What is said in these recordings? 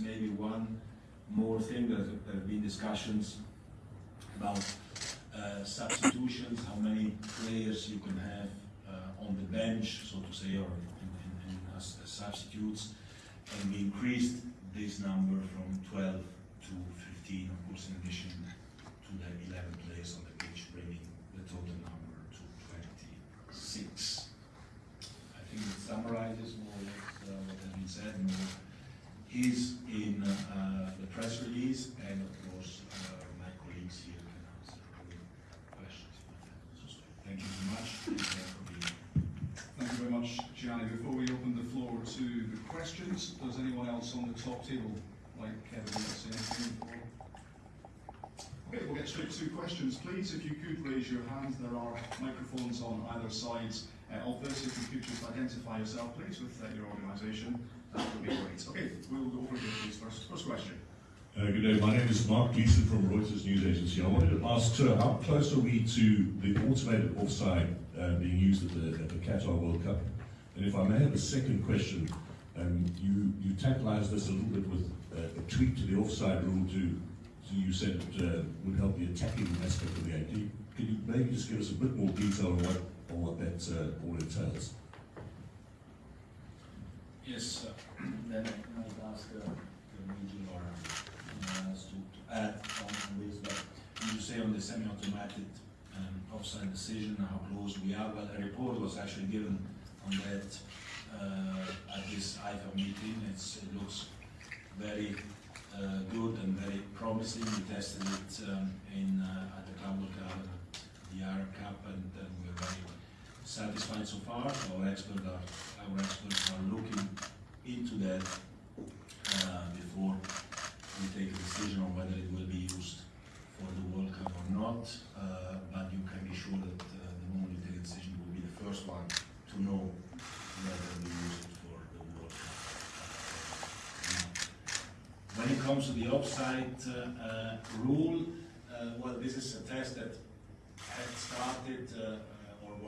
maybe one more thing, there have been discussions about uh, substitutions, how many players you can have uh, on the bench, so to say, or in, in, in as, as substitutes. And we increased this number from 12 to 15, of course, in addition to the 11 players on the pitch, bringing the total number to 26. I think it summarizes more or less uh, what has been said. Is in uh, the press release, and of course, uh, my colleagues here can answer all questions. Thank you very much. Thank you very much, Gianni. Before we open the floor to the questions, does anyone else on the top table like Kevin say anything before? Okay, we'll get straight to questions, please. If you could raise your hand, there are microphones on either side uh, of this. If you could just identify yourself, please, with uh, your organisation, Okay, we'll go. First, question. Uh, good day, my name is Mark Gleeson from Reuters News Agency. I wanted to ask, how close are we to the automated offside uh, being used at the, at the Qatar World Cup? And if I may have a second question, um, you, you tantalized us a little bit with uh, a tweak to the offside rule too. to you said it uh, would help the attacking aspect of the game. Can you, can you maybe just give us a bit more detail on what, on what that uh, all entails? Yes, uh, then I might ask uh, Luigi or uh, else to, add on this, but you say on the semi-automatic um, offside decision, how close we are, well, a report was actually given on that uh, at this IFAB meeting. It's, it looks very uh, good and very promising. We tested it um, in uh, at the the Arab Cup, and uh, we're very satisfied so far. Our experts are our experts are looking into that uh, before we take a decision on whether it will be used for the World Cup or not. Uh, but you can be sure that uh, the moment you take a decision, will be the first one to know whether we use it for the World Cup. When it comes to the offside uh, uh, rule, uh, well, this is a test that had started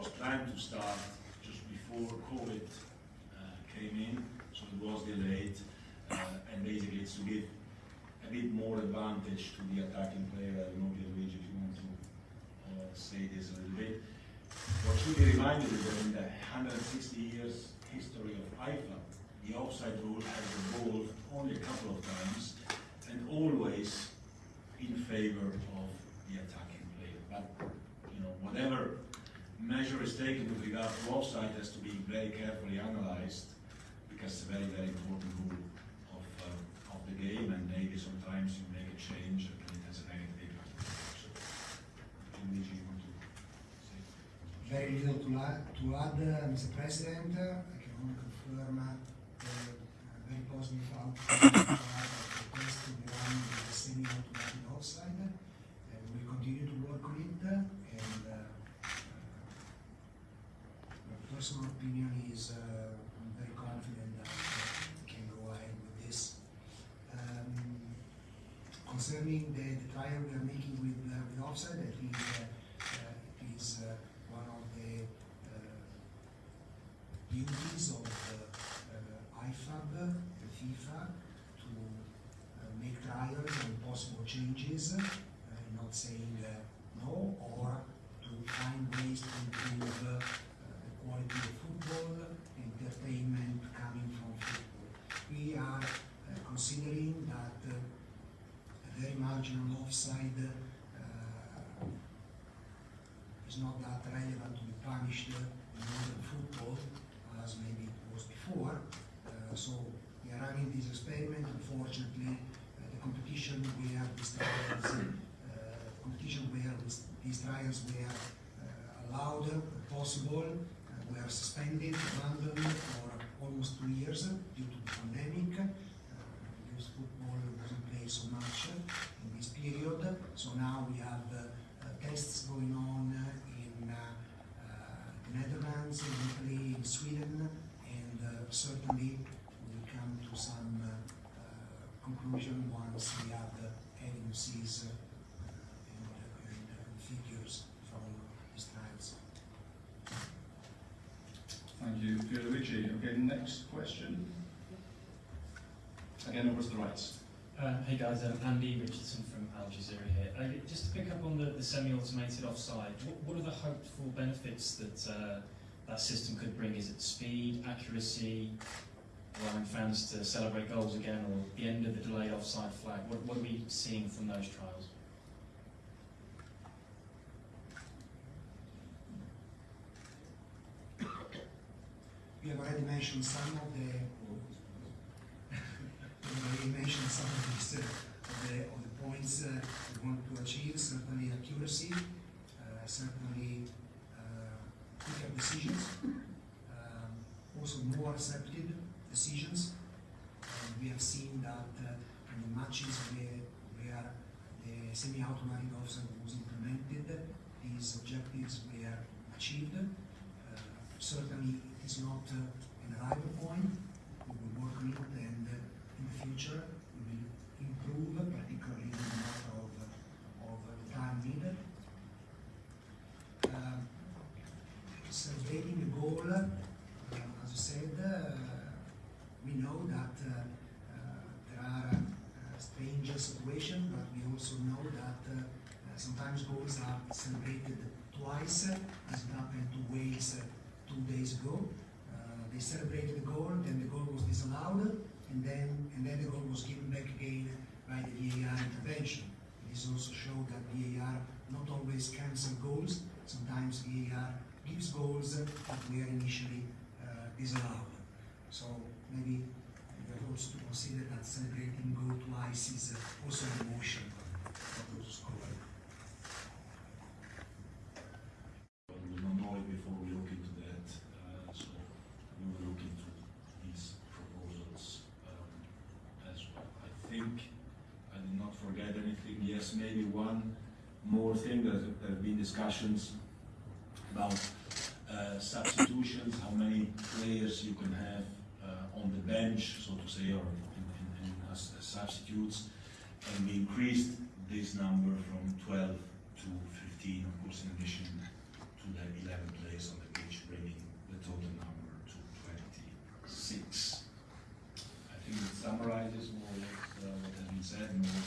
was planned to start just before COVID uh, came in, so it was delayed. Uh, and basically, it's to give a bit more advantage to the attacking player. I don't know, if you want to uh, say this a little bit. What should be reminded is that in the 160 years history of IFAB, the offside rule has evolved only a couple of times and always in favor of the attacking player. But you know, whatever measure is taken with regard to offside has to be very carefully analyzed because it's a very, very important rule of, uh, of the game and maybe sometimes you make a change and it has a negative impact. So, Luigi, you want to say? Very little to, to add, uh, Mr. President. I can only confirm uh, uh, very positive outcome of the test to be run with the semi-automatic offside. And we'll continue to work on it. uh, And uh, uh, my personal opinion is uh, I'm very confident that uh, we can go ahead with this. Um, concerning the, the trial we are making with, uh, with offside, I think uh, uh, it is uh, one of the uh, beauties of uh, uh, IFAB, the FIFA, to uh, make trials and possible changes, uh, not saying uh, no, or to find ways to improve uh, the quality of football, entertainment coming from football. We are uh, considering that uh, a very marginal offside uh, is not that relevant to be punished in modern football as maybe it was before. Uh, so we are running this experiment. Unfortunately, uh, the competition where these trials, uh, competition where these trials were allowed, possible, were suspended, abandoned for almost two years due to the pandemic. Uh, because football wasn't played so much in this period. So now we have uh, uh, tests going on uh, in uh, uh, the Netherlands, in Italy, in Sweden, and uh, certainly we will come to some uh, conclusion once we have the evidences uh, and, uh, and uh, figures from these trials. Thank you, Pierluigi. Okay, next question. Again over to the right. Uh, hey guys, um, Andy Richardson from Al Jazeera here. Uh, just to pick up on the, the semi-automated offside, what, what are the hoped for benefits that uh, that system could bring? Is it speed, accuracy, allowing fans to celebrate goals again, or the end of the delayed offside flag? What, what are we seeing from those trials? We have already mentioned some of the, already mentioned some of of the, of the points uh, we want to achieve, certainly accuracy, uh, certainly uh, quicker decisions, um, also more receptive decisions. And we have seen that uh, in the matches where, where the semi-automatic offside was implemented, these objectives were achieved. Uh, certainly it is not uh, an arrival point. We will work on it and uh, in the future we will improve, particularly in the matter of, of time needed. Celebrating the goal, uh, as I said, uh, we know that uh, uh, there are uh, strange situations, but we also know that sometimes goals are celebrated twice, as it happened to Wales two days ago. They celebrated the goal, then the goal was disallowed, and then and then the goal was given back again by the VAR intervention. This also showed that VAR not always cancel goals. Sometimes VAR gives goals that were initially uh, disallowed. So maybe have also to consider that celebrating goal twice is also an emotion of those know before we look into that, uh, so we look into these proposals um, as well. I think I did not forget anything. Yes, maybe one more thing there have been discussions about uh, substitutions, how many players you can have on the bench, so to say, or in, in, in as, as substitutes. And we increased this number from 12 to 15, of course, in addition to the 11 players on the pitch, bringing the total number to 26. I think it summarizes more or less uh, what has been said. More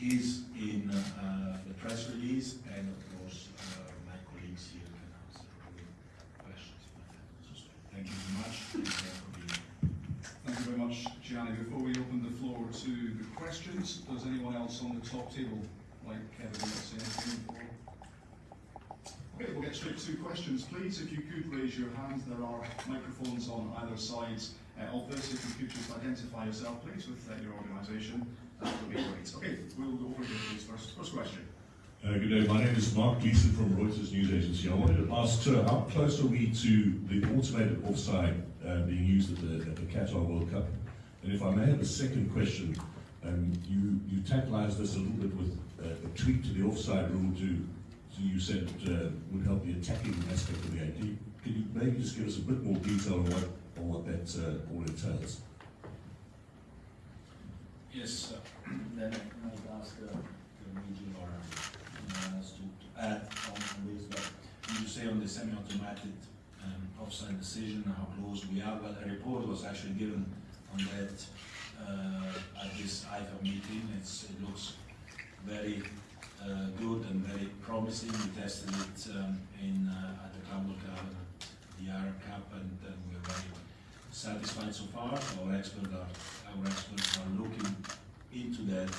is in uh, the press release, and of course, uh, my colleagues here can answer all the questions. you might have. So, Thank you very much. Thank you for being here. Thank you very much, Gianni. Before we open the floor to the questions, does anyone else on the top table like Kevin want to before? Okay, we'll get straight to questions, please. If you could raise your hands, there are microphones on either side uh, of this. If you could just identify yourself, please, with uh, your organisation, that would be great. Okay, we'll go over here, please. First, first question. Uh, good day, my name is Mark Gleeson from Reuters News Agency. I wanted to ask, sir, how close are we to the automated offside uh, being used at the, at the Qatar World Cup? And if I may have a second question, um, you, you tantalized us a little bit with uh, a tweak to the offside rule to, to you said uh, would help the attacking aspect of the game. Can you, can you maybe just give us a bit more detail on what, on what that uh, all entails? Yes, then I might ask uh, the or to add on this, you say on the semi-automatic um, offside decision, how close we are? but a report was actually given on that uh, at this IFAB meeting. It's, it looks very uh, good and very promising. We tested it um, in, uh, at the Club World Cup, the Arab Cup, and we're very satisfied so far. Our are, our experts are looking into that